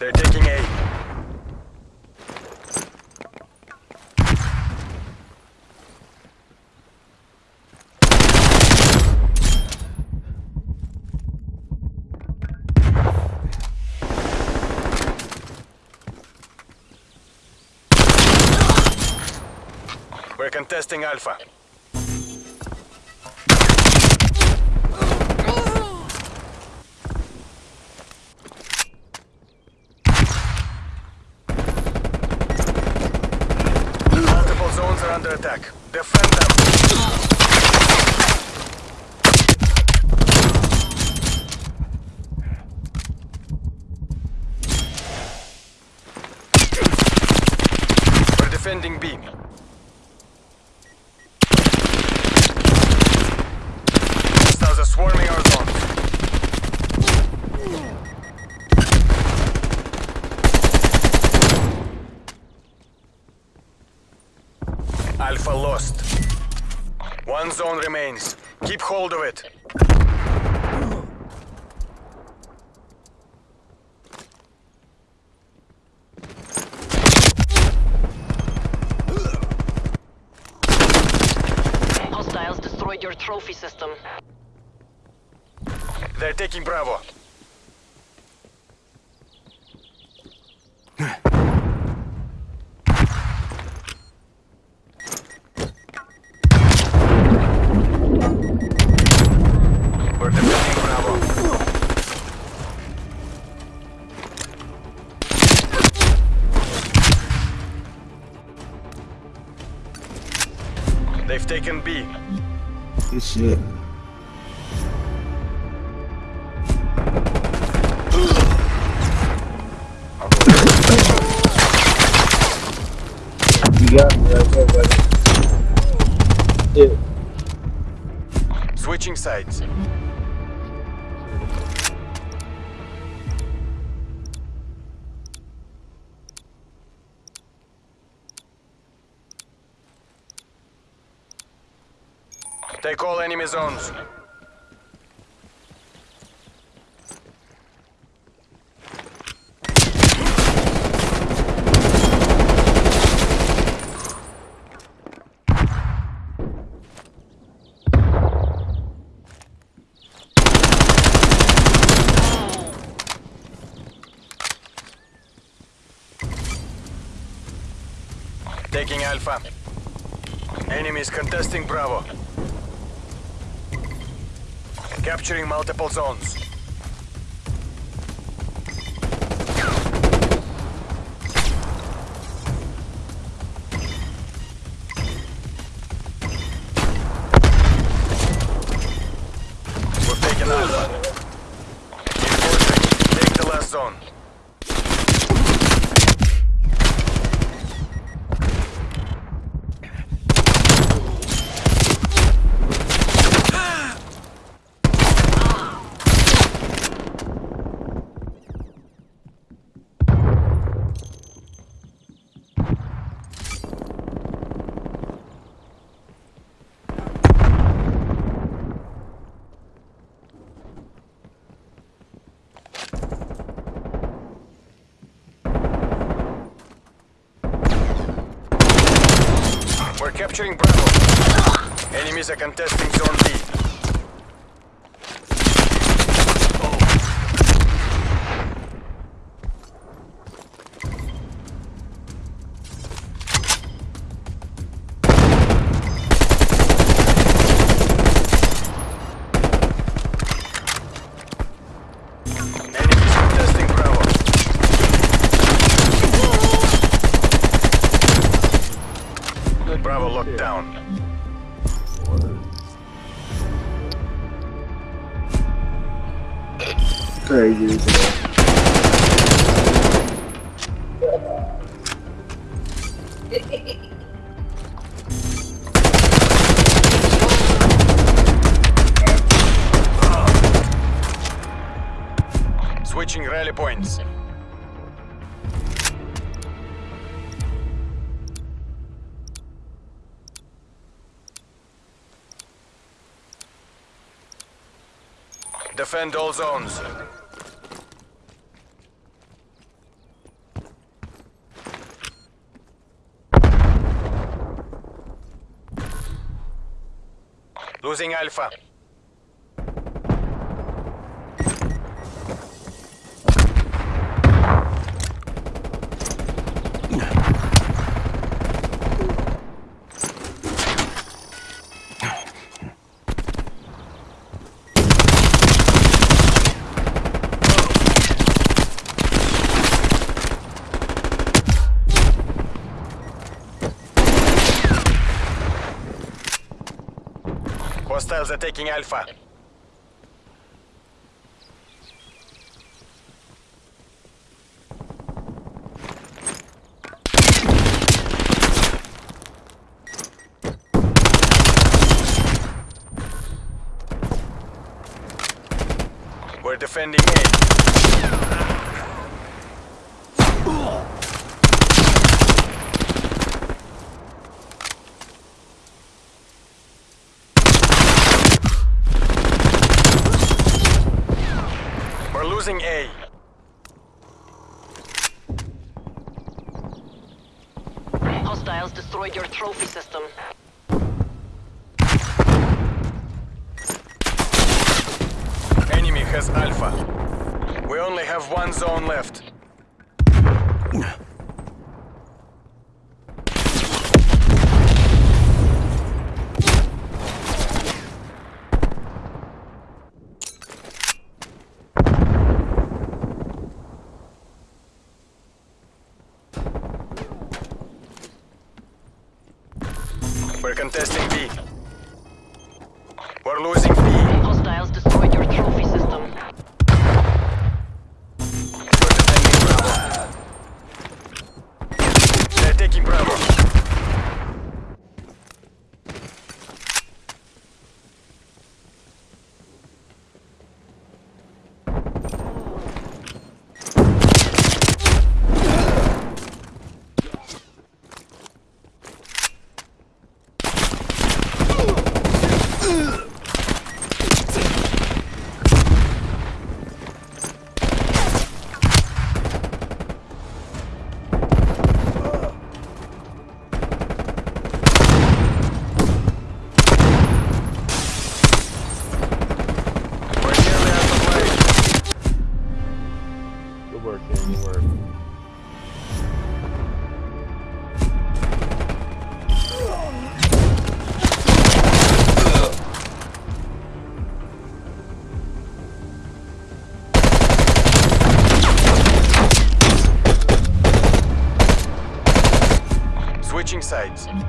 They're taking A. We're contesting Alpha. Multiple zones are under attack. Defend them. We're defending B. Hostiles are swarming our zones. Alpha lost. One zone remains. Keep hold of it. Hostiles destroyed your trophy system. They're taking Bravo. They've taken B. Good shit. You got me right there, buddy. Yeah. Switching sides. Take all enemy zones. Taking Alpha. Enemies contesting Bravo. Capturing multiple zones. We've taken Alpha. Reinforcing. Take the last zone. We're capturing Bravo. Enemies are contesting Zone B. Bravo locked down. Crazy. Switching rally points. Defend all zones. Losing Alpha. Hostiles are taking Alpha. We're defending A. We're losing A. Hostiles destroyed your trophy system. Enemy has Alpha. We only have one zone left. Contesting Sides.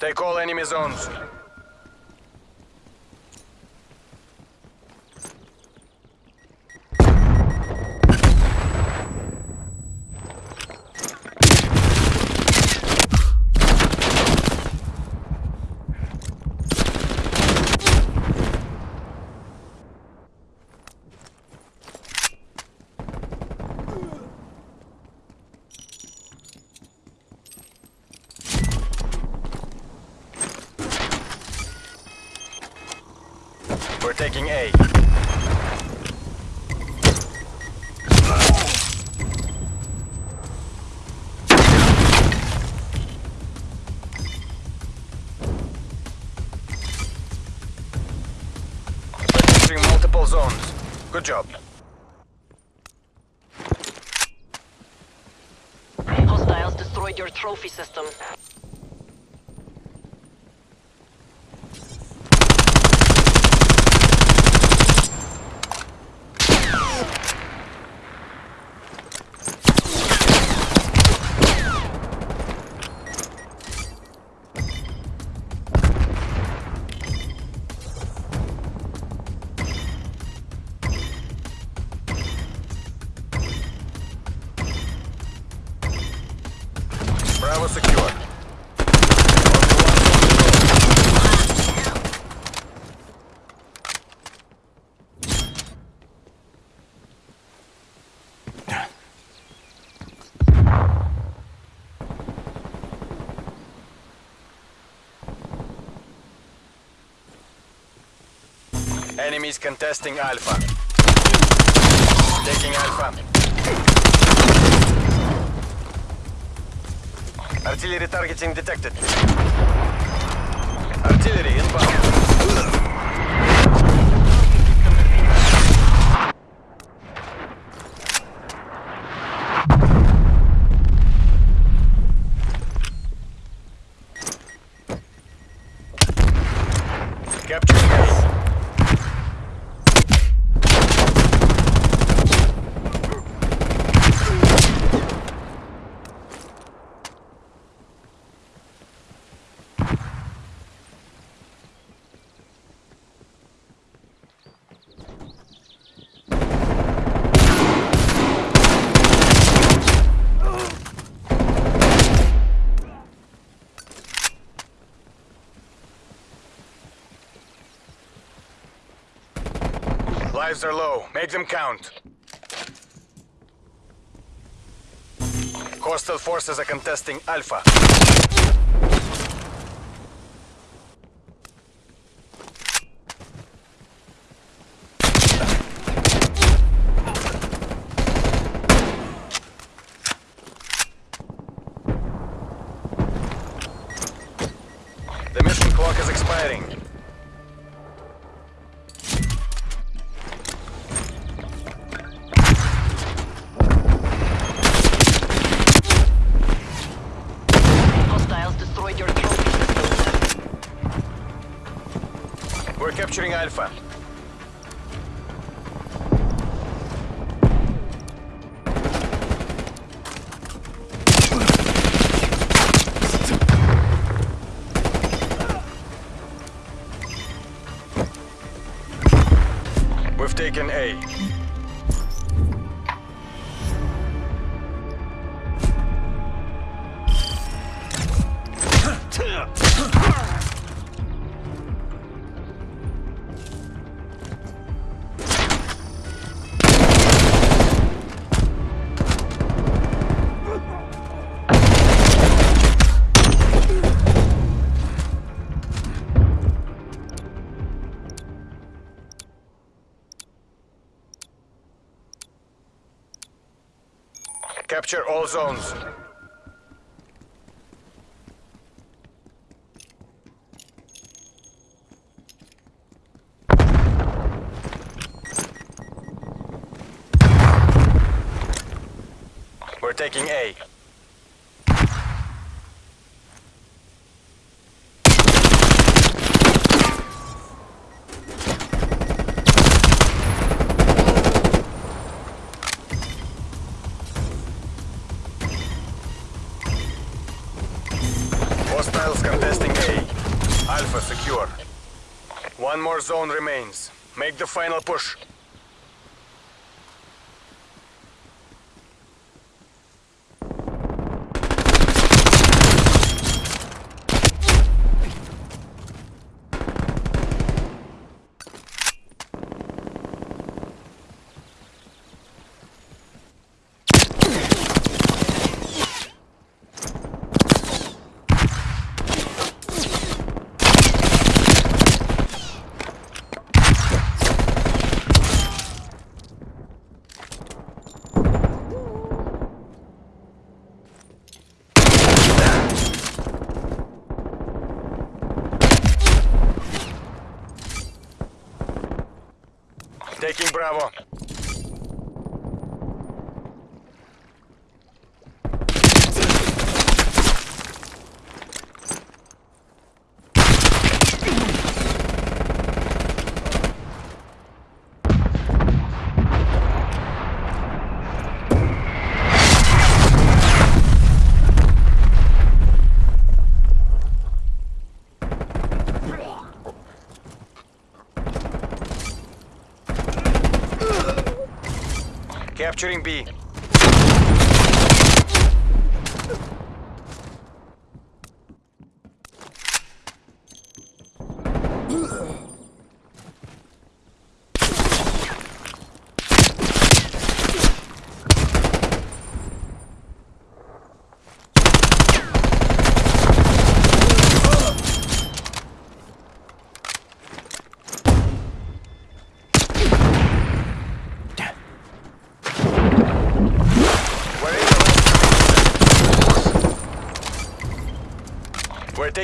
Take all enemy zones. We're taking A. We're entering multiple zones. Good job. Hostiles destroyed your trophy system. Enemies contesting Alpha. Taking Alpha. Artillery targeting detected. Artillery inbound. Capture A. Lives are low. Make them count. Hostile forces are contesting Alpha. The mission clock is expiring. We've taken A. Capture all zones. We're taking A. Hostiles contesting A. Alpha secure. One more zone remains. Make the final push. Taking Bravo. Capturing B.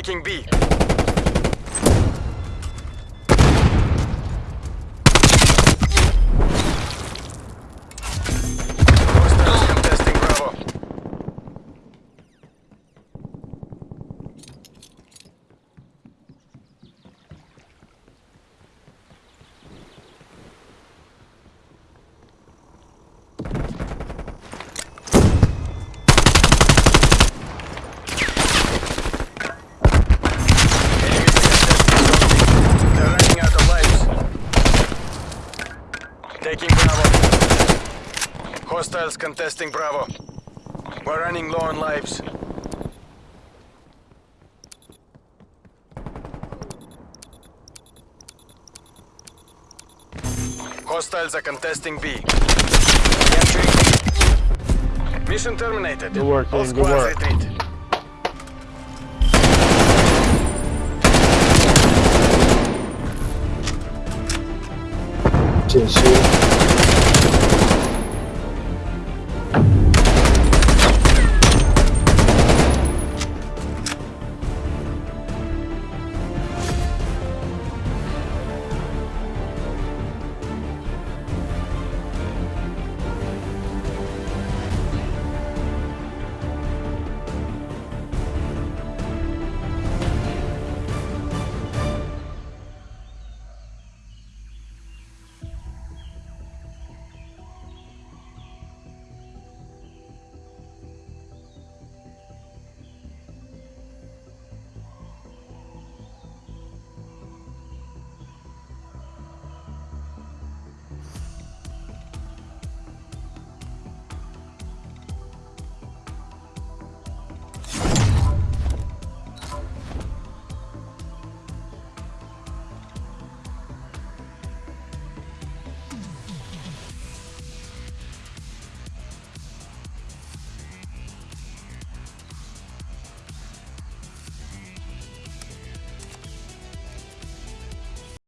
taking B. Hostiles contesting Bravo. Enemies contesting Bravo. They're running out of lives. Taking Bravo. Hostiles contesting Bravo. We're running low on lives. Hostiles are contesting B. Capturing Mission terminated. Good work, All team, good work. retreat. Shit, shit.